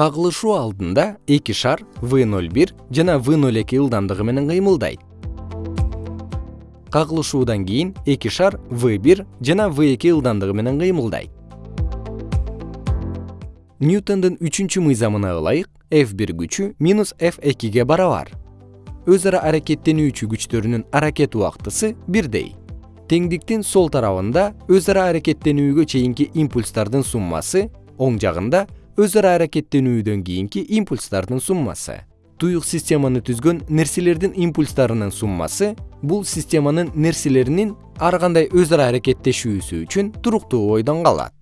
кагылышуу алдында эки шар в ноль бир жана в ноль эки ылдамдыгы менен кыймылдайт. Кагылышуудан кийин эки шар в бир жана в эки ылдамдыгы менен кыймылдайт. Ньютондун үчүнчү мыйзамына ылайык f бир күчү минус f экиге барабар. Өз ара аракеттенүүчү күчтөрүнүн аракет убактысы бирдей. Теңдиктин сол тарабында өз ара аракеттенүүгө чейинки импульстардын суммасы оң жагында өз ара аракеттенүүдөн кийинки импульстардын суммасы. Туюк системаны түзгөн нерселердин импульстарынын суммасы бул системанын нерселеринин ар кандай өз ара аракеттешүүсү үчүн туруктуу бойдон калат